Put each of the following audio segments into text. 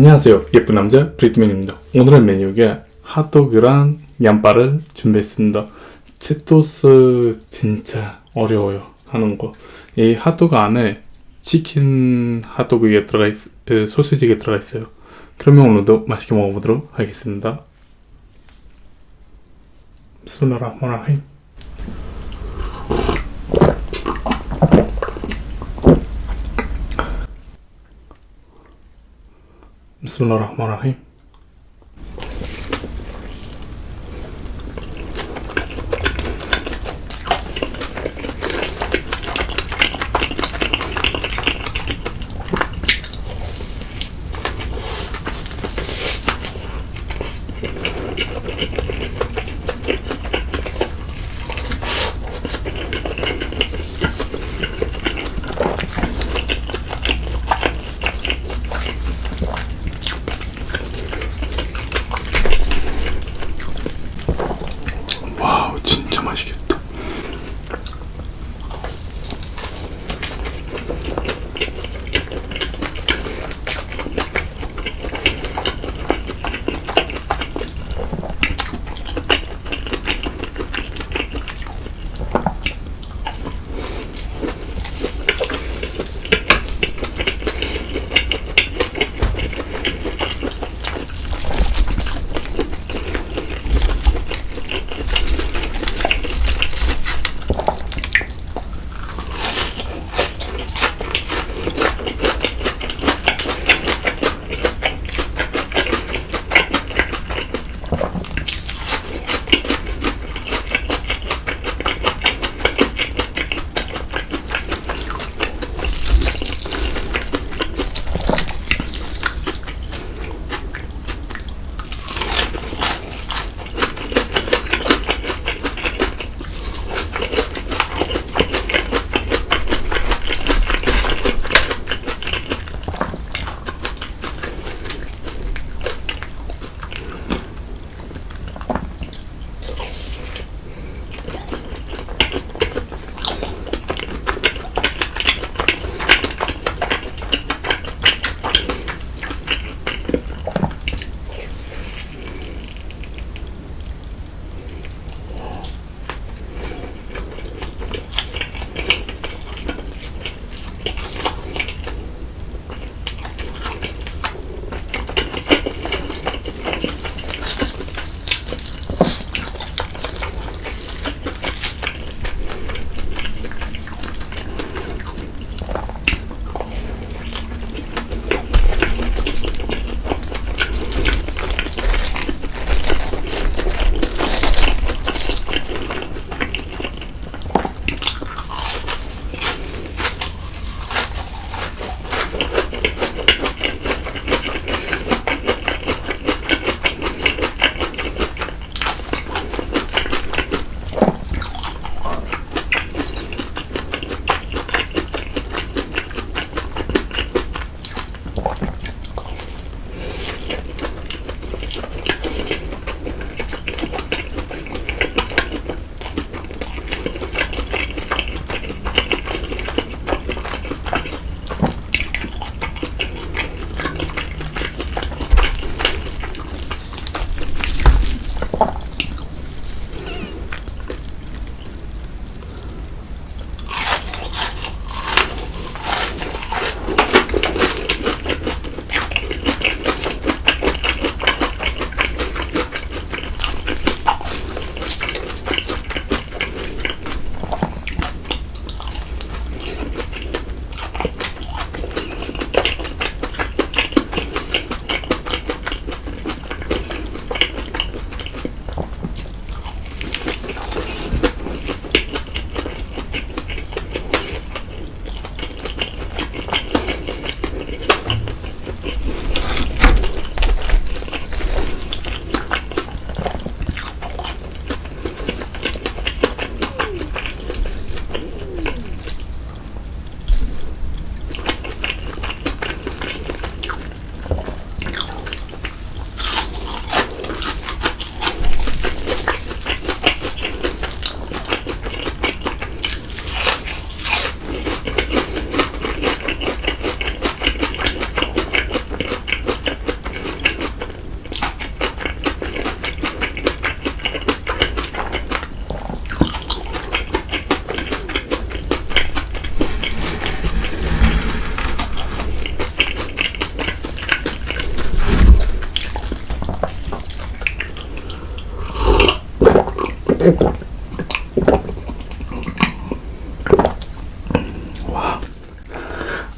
안녕하세요. 예쁜 남자 브리트맨입니다. 오늘의 메뉴가 핫도그랑 양파를 준비했습니다. 치토스 진짜 어려워요. 하는 거이 핫도그 안에 치킨 핫도그에 들어가 있, 에, 소시지가 들어가 있어요. 그러면 오늘도 맛있게 먹어보도록 하겠습니다. 스물라라마라힘 بسم الله الرحمن الرحيم.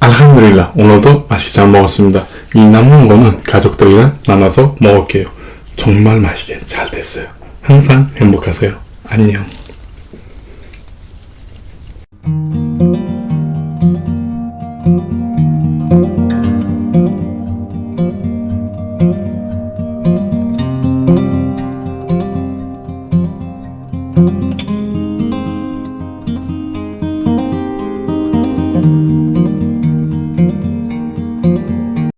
알함드릴라 오늘도 맛있게 잘 먹었습니다. 이 남은 거는 가족들이랑 나눠서 먹을게요. 정말 맛있게 잘 됐어요. 항상 행복하세요. 안녕.